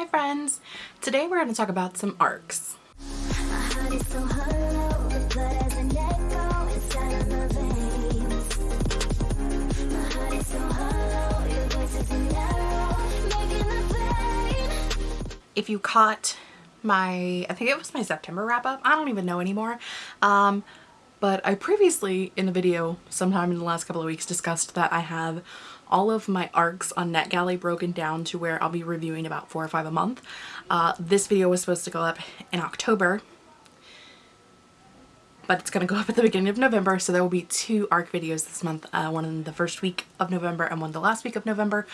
Hi friends! Today we're going to talk about some arcs. If you caught my, I think it was my September wrap up, I don't even know anymore, um, but I previously in a video sometime in the last couple of weeks discussed that I have all of my arcs on NetGalley broken down to where I'll be reviewing about four or five a month. Uh, this video was supposed to go up in October, but it's going to go up at the beginning of November, so there will be two arc videos this month, uh, one in the first week of November and one the last week of November,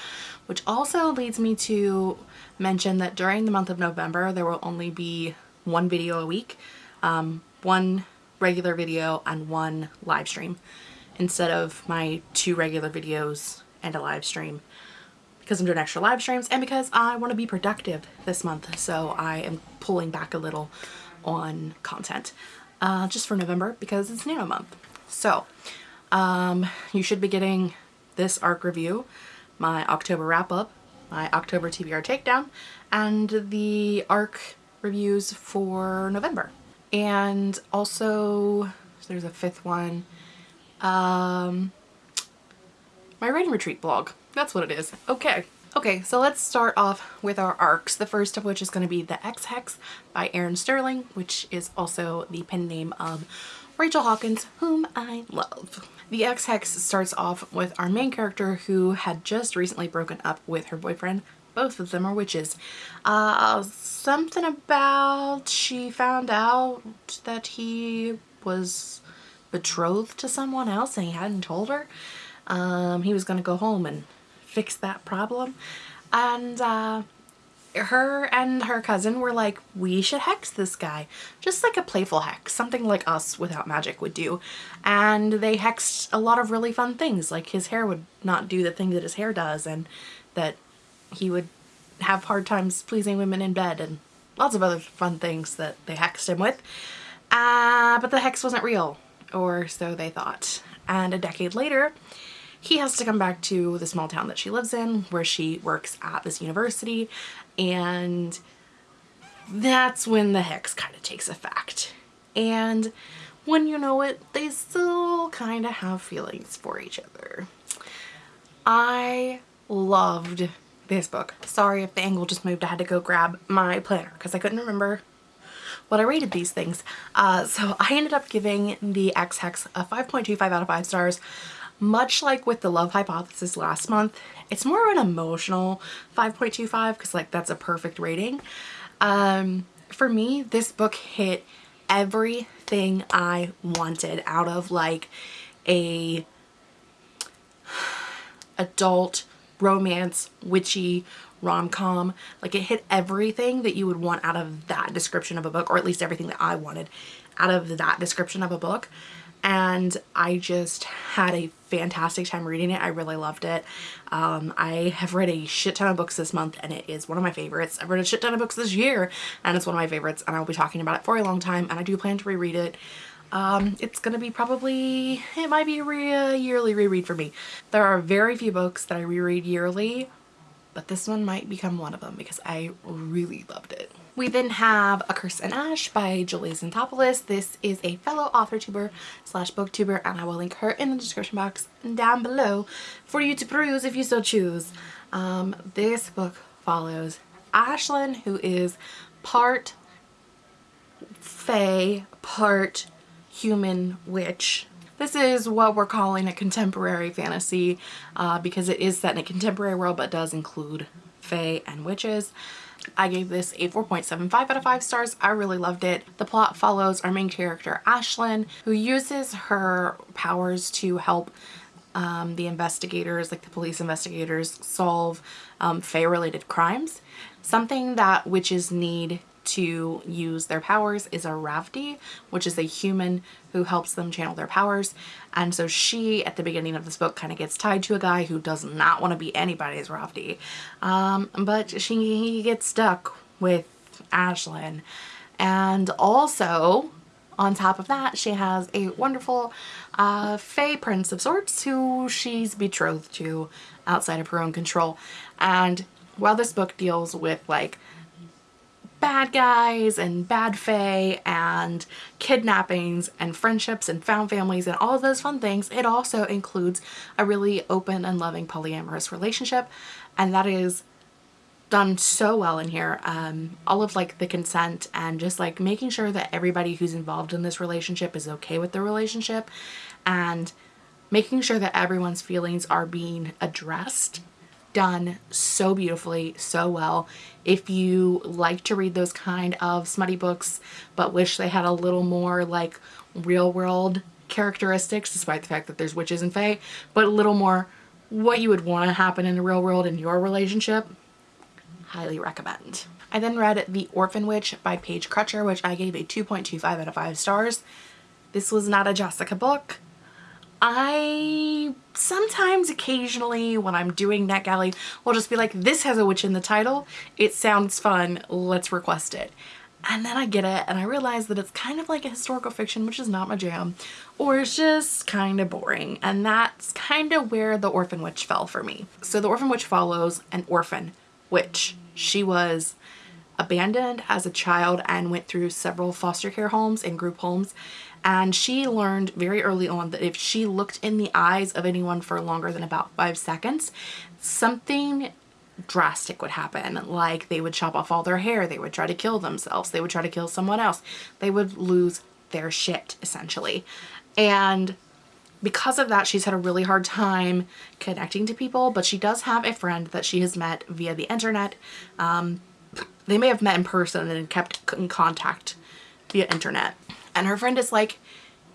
which also leads me to mention that during the month of November, there will only be one video a week, um, one regular video and one live stream instead of my two regular videos and a live stream because I'm doing extra live streams and because I want to be productive this month. So I am pulling back a little on content uh, just for November because it's Nano month. So um, you should be getting this arc review, my October wrap up, my October TBR takedown, and the arc reviews for November. And also there's a fifth one, um, my writing retreat blog. That's what it is. Okay. Okay, so let's start off with our arcs, the first of which is going to be The Ex-Hex by Erin Sterling, which is also the pen name of Rachel Hawkins, whom I love. The Ex-Hex starts off with our main character who had just recently broken up with her boyfriend. Both of them are witches. Uh, something about she found out that he was betrothed to someone else and he hadn't told her. Um, he was going to go home and fix that problem. And uh, her and her cousin were like, we should hex this guy. Just like a playful hex, something like us without magic would do. And they hexed a lot of really fun things, like his hair would not do the thing that his hair does and that he would have hard times pleasing women in bed and lots of other fun things that they hexed him with. Uh, but the hex wasn't real, or so they thought. And a decade later, he has to come back to the small town that she lives in where she works at this university and that's when the hex kind of takes effect. And when you know it, they still kind of have feelings for each other. I loved this book. Sorry if the angle just moved. I had to go grab my planner because I couldn't remember what I rated these things. Uh, so I ended up giving the Ex-Hex a 5.25 out of 5 stars. Much like with the Love Hypothesis last month, it's more of an emotional 5.25 because like that's a perfect rating. Um, for me, this book hit everything I wanted out of like a adult romance witchy rom-com like it hit everything that you would want out of that description of a book or at least everything that I wanted out of that description of a book and I just had a fantastic time reading it. I really loved it. Um, I have read a shit ton of books this month and it is one of my favorites. I've read a shit ton of books this year and it's one of my favorites and I'll be talking about it for a long time and I do plan to reread it. Um, it's gonna be probably, it might be a, re a yearly reread for me. There are very few books that I reread yearly, but this one might become one of them because I really loved it. We then have A Curse and Ash by Julie Zantopoulos. This is a fellow author tuber slash booktuber and I will link her in the description box down below for you to peruse if you so choose. Um, this book follows Ashlyn who is part fae, part human witch. This is what we're calling a contemporary fantasy uh, because it is set in a contemporary world but does include fae and witches. I gave this a 4.75 out of 5 stars. I really loved it. The plot follows our main character Ashlyn who uses her powers to help um, the investigators, like the police investigators, solve um, Fae-related crimes. Something that witches need to use their powers is a Ravdi, which is a human who helps them channel their powers. And so she, at the beginning of this book, kind of gets tied to a guy who does not want to be anybody's Ravdi. Um, but she gets stuck with Ashlyn. And also, on top of that, she has a wonderful uh, Fae prince of sorts who she's betrothed to outside of her own control. And while this book deals with like bad guys and bad fae and kidnappings and friendships and found families and all those fun things, it also includes a really open and loving polyamorous relationship. And that is done so well in here. Um, all of like the consent and just like making sure that everybody who's involved in this relationship is okay with the relationship and making sure that everyone's feelings are being addressed done so beautifully, so well. If you like to read those kind of smutty books, but wish they had a little more like real world characteristics, despite the fact that there's witches and fae, but a little more what you would want to happen in the real world in your relationship, highly recommend. I then read The Orphan Witch by Paige Crutcher, which I gave a 2.25 out of 5 stars. This was not a Jessica book. I sometimes occasionally when I'm doing NetGalley will just be like this has a witch in the title. It sounds fun. Let's request it. And then I get it and I realize that it's kind of like a historical fiction which is not my jam or it's just kind of boring. And that's kind of where the orphan witch fell for me. So the orphan witch follows an orphan witch. She was abandoned as a child and went through several foster care homes and group homes. And she learned very early on that if she looked in the eyes of anyone for longer than about five seconds something drastic would happen. Like they would chop off all their hair they would try to kill themselves they would try to kill someone else. They would lose their shit essentially. And because of that she's had a really hard time connecting to people but she does have a friend that she has met via the internet um, they may have met in person and kept in contact via internet and her friend is like,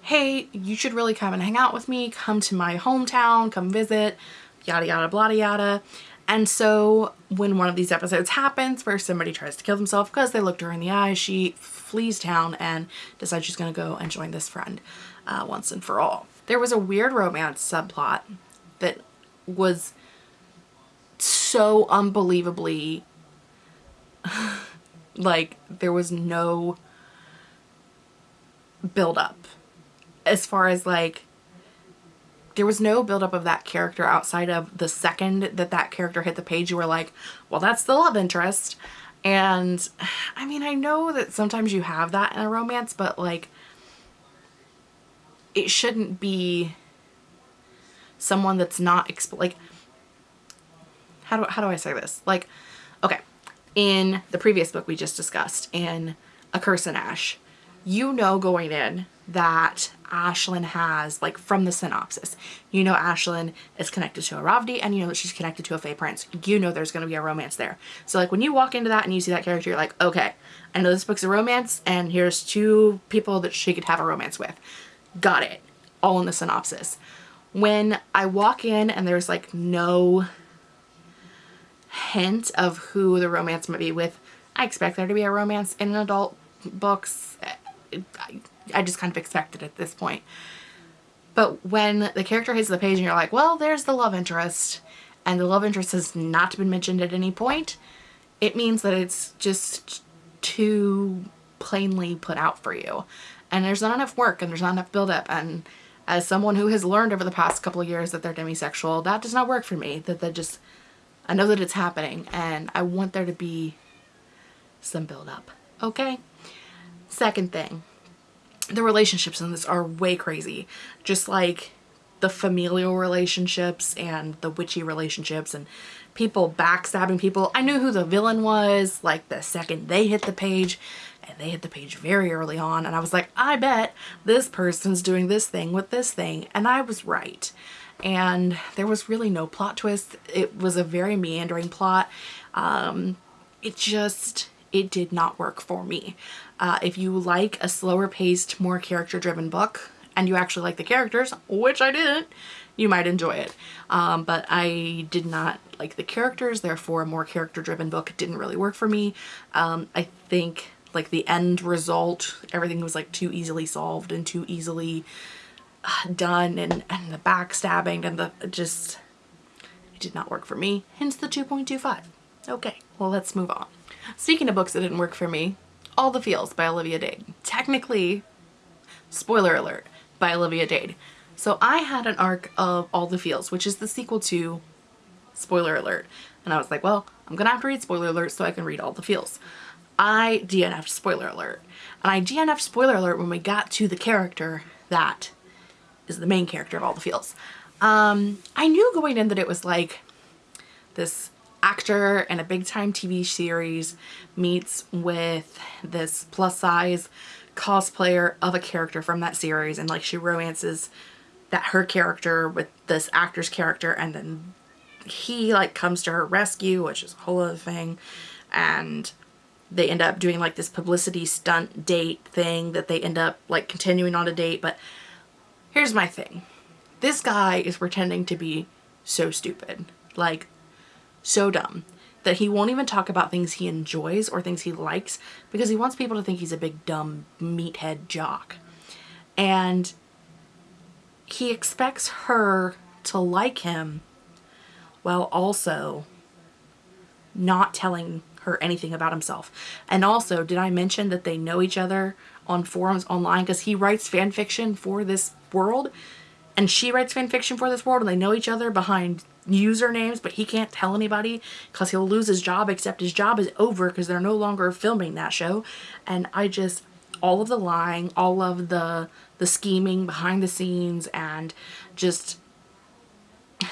hey, you should really come and hang out with me. Come to my hometown, come visit, yada, yada, blah, yada. And so when one of these episodes happens where somebody tries to kill themselves because they looked her in the eye, she flees town and decides she's going to go and join this friend uh, once and for all. There was a weird romance subplot that was so unbelievably like there was no build up as far as like there was no buildup of that character outside of the second that that character hit the page you were like well that's the love interest. And I mean I know that sometimes you have that in a romance but like it shouldn't be someone that's not like how do, how do I say this? Like okay in the previous book we just discussed in A Curse in Ash you know going in that Ashlyn has, like from the synopsis, you know Ashlyn is connected to a Ravdi and you know that she's connected to a Fae Prince. You know there's going to be a romance there. So like when you walk into that and you see that character, you're like, okay, I know this book's a romance and here's two people that she could have a romance with. Got it. All in the synopsis. When I walk in and there's like no hint of who the romance might be with, I expect there to be a romance in adult books I just kind of expected it at this point. But when the character hits the page and you're like, well, there's the love interest, and the love interest has not been mentioned at any point, it means that it's just too plainly put out for you. And there's not enough work and there's not enough buildup. And as someone who has learned over the past couple of years that they're demisexual, that does not work for me. That that just, I know that it's happening and I want there to be some buildup. Okay? Second thing, the relationships in this are way crazy. Just like the familial relationships and the witchy relationships and people backstabbing people. I knew who the villain was like the second they hit the page and they hit the page very early on and I was like, I bet this person's doing this thing with this thing and I was right. And there was really no plot twist. It was a very meandering plot. Um, it just, it did not work for me. Uh, if you like a slower paced, more character driven book and you actually like the characters, which I didn't, you might enjoy it. Um, but I did not like the characters, therefore a more character driven book didn't really work for me. Um, I think like the end result, everything was like too easily solved and too easily done and, and the backstabbing and the just, it did not work for me, hence the 2.25. Okay, well let's move on. Speaking of books that didn't work for me, All the Feels by Olivia Dade. Technically, spoiler alert, by Olivia Dade. So I had an arc of All the Feels, which is the sequel to spoiler alert. And I was like, well, I'm gonna have to read spoiler alert so I can read all the feels. I DNF'd spoiler alert. And I DNF'd spoiler alert when we got to the character that is the main character of all the feels. Um, I knew going in that it was like this actor in a big time TV series meets with this plus size cosplayer of a character from that series and like she romances that her character with this actor's character and then he like comes to her rescue which is a whole other thing and they end up doing like this publicity stunt date thing that they end up like continuing on a date but here's my thing this guy is pretending to be so stupid like so dumb that he won't even talk about things he enjoys or things he likes because he wants people to think he's a big dumb meathead jock. And he expects her to like him while also not telling her anything about himself. And also, did I mention that they know each other on forums online because he writes fan fiction for this world and she writes fan fiction for this world and they know each other behind usernames, but he can't tell anybody because he'll lose his job, except his job is over because they're no longer filming that show. And I just, all of the lying, all of the, the scheming behind the scenes and just,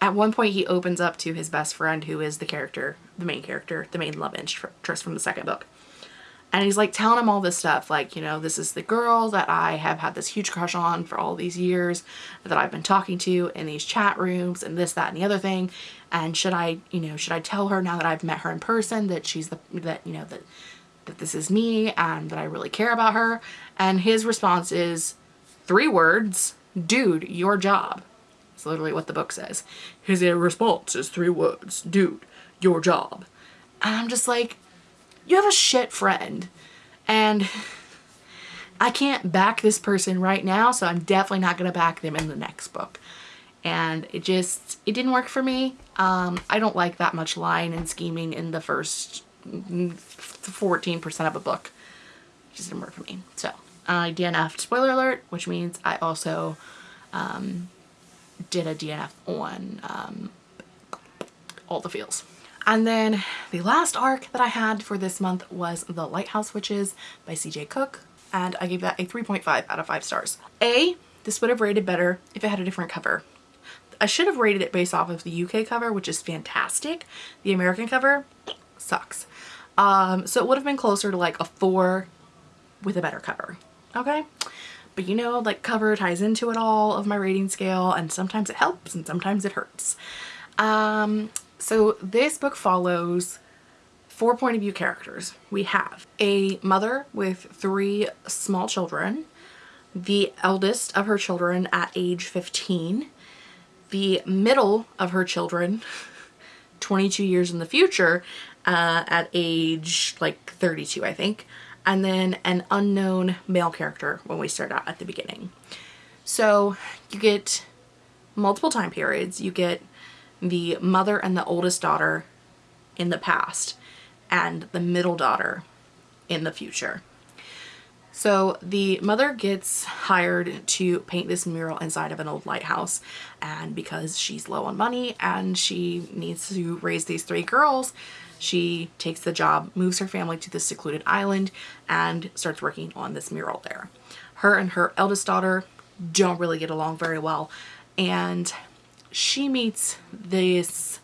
at one point he opens up to his best friend who is the character, the main character, the main love interest from the second book. And he's like telling him all this stuff, like, you know, this is the girl that I have had this huge crush on for all these years that I've been talking to in these chat rooms and this, that, and the other thing. And should I, you know, should I tell her now that I've met her in person that she's the, that, you know, that, that this is me and that I really care about her? And his response is three words, dude, your job. It's literally what the book says. His response is three words, dude, your job. And I'm just like, you have a shit friend and I can't back this person right now so I'm definitely not going to back them in the next book. And it just it didn't work for me. Um, I don't like that much lying and scheming in the first 14% of a book. It just didn't work for me. So I DNF'd spoiler alert which means I also um, did a DNF on um, all the feels and then the last arc that I had for this month was The Lighthouse Witches by CJ Cooke and I gave that a 3.5 out of 5 stars. A, this would have rated better if it had a different cover. I should have rated it based off of the UK cover, which is fantastic. The American cover sucks. Um, so it would have been closer to like a 4 with a better cover. Okay? But you know, like cover ties into it all of my rating scale and sometimes it helps and sometimes it hurts. Um, so this book follows four point of view characters. We have a mother with three small children, the eldest of her children at age 15, the middle of her children 22 years in the future uh, at age like 32 I think, and then an unknown male character when we start out at the beginning. So you get multiple time periods. You get the mother and the oldest daughter in the past and the middle daughter in the future. So the mother gets hired to paint this mural inside of an old lighthouse and because she's low on money and she needs to raise these three girls, she takes the job, moves her family to this secluded island and starts working on this mural there. Her and her eldest daughter don't really get along very well and she meets this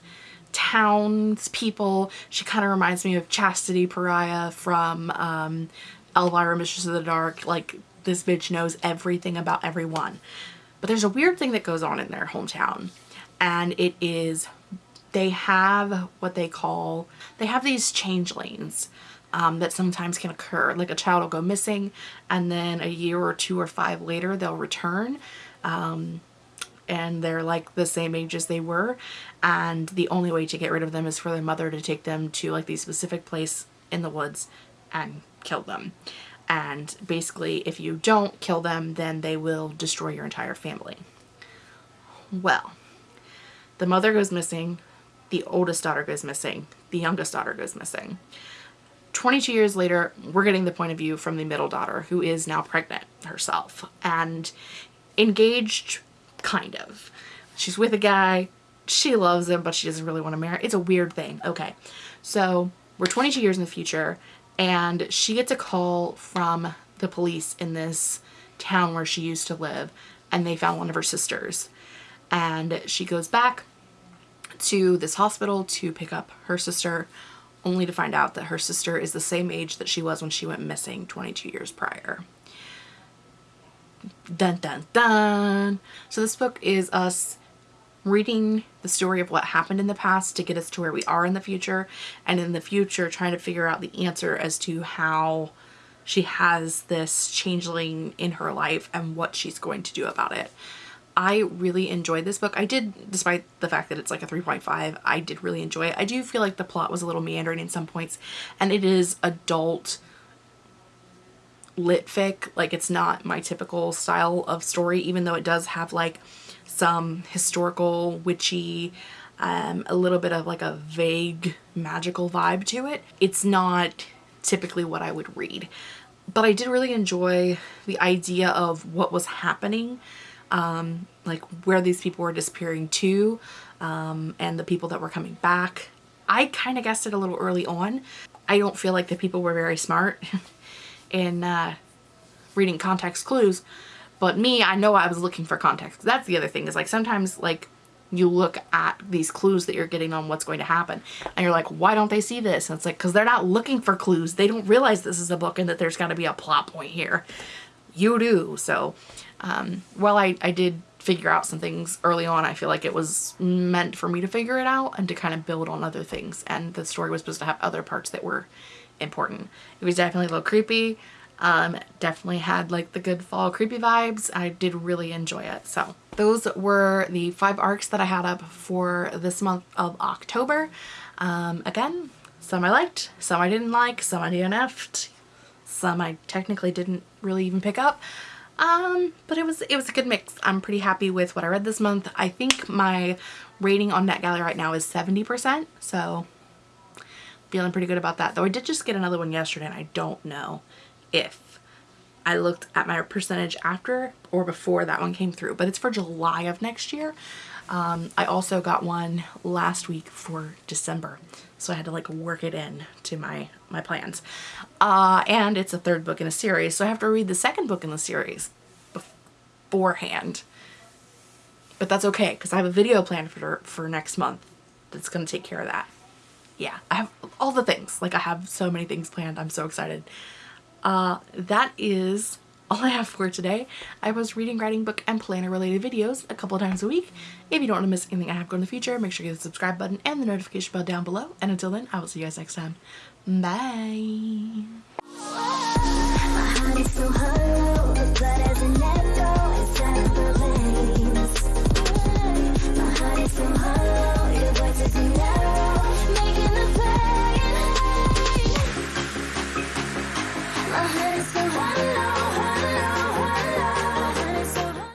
townspeople. She kind of reminds me of Chastity Pariah from um, Elvira Mistress of the Dark. Like, this bitch knows everything about everyone. But there's a weird thing that goes on in their hometown. And it is, they have what they call, they have these changelings. Um, that sometimes can occur. Like a child will go missing and then a year or two or five later they'll return. Um, and they're like the same age as they were and the only way to get rid of them is for their mother to take them to like the specific place in the woods and kill them and basically if you don't kill them then they will destroy your entire family. Well, the mother goes missing, the oldest daughter goes missing, the youngest daughter goes missing. 22 years later, we're getting the point of view from the middle daughter who is now pregnant herself and engaged kind of. She's with a guy, she loves him, but she doesn't really want to marry. It's a weird thing. Okay. So we're 22 years in the future and she gets a call from the police in this town where she used to live and they found one of her sisters. And she goes back to this hospital to pick up her sister only to find out that her sister is the same age that she was when she went missing 22 years prior. Dun dun dun! So this book is us reading the story of what happened in the past to get us to where we are in the future and in the future trying to figure out the answer as to how she has this changeling in her life and what she's going to do about it. I really enjoyed this book. I did, despite the fact that it's like a 3.5, I did really enjoy it. I do feel like the plot was a little meandering in some points and it is adult lit fic. Like it's not my typical style of story even though it does have like some historical, witchy, um, a little bit of like a vague magical vibe to it. It's not typically what I would read. But I did really enjoy the idea of what was happening, um, like where these people were disappearing to, um, and the people that were coming back. I kind of guessed it a little early on. I don't feel like the people were very smart in uh, reading context clues, but me, I know I was looking for context. That's the other thing is like sometimes like you look at these clues that you're getting on what's going to happen and you're like, why don't they see this? And it's like, because they're not looking for clues. They don't realize this is a book and that there's got to be a plot point here. You do. So um, while I, I did figure out some things early on, I feel like it was meant for me to figure it out and to kind of build on other things. And the story was supposed to have other parts that were important. It was definitely a little creepy. Um, definitely had like the good fall creepy vibes. I did really enjoy it. So those were the five arcs that I had up for this month of October. Um, again, some I liked, some I didn't like, some I DNF'd, some I technically didn't really even pick up. Um, but it was it was a good mix. I'm pretty happy with what I read this month. I think my rating on NetGalley right now is 70%, so feeling pretty good about that. Though I did just get another one yesterday and I don't know if I looked at my percentage after or before that one came through, but it's for July of next year. Um, I also got one last week for December, so I had to like work it in to my, my plans. Uh, and it's a third book in a series, so I have to read the second book in the series beforehand. But that's okay, because I have a video planned for, for next month that's going to take care of that. Yeah, I have all the things. Like I have so many things planned. I'm so excited uh, that is all I have for today. I was reading, writing, book, and planner related videos a couple times a week. If you don't want to miss anything I have going in the future, make sure you hit the subscribe button and the notification bell down below. And until then, I will see you guys next time. Bye!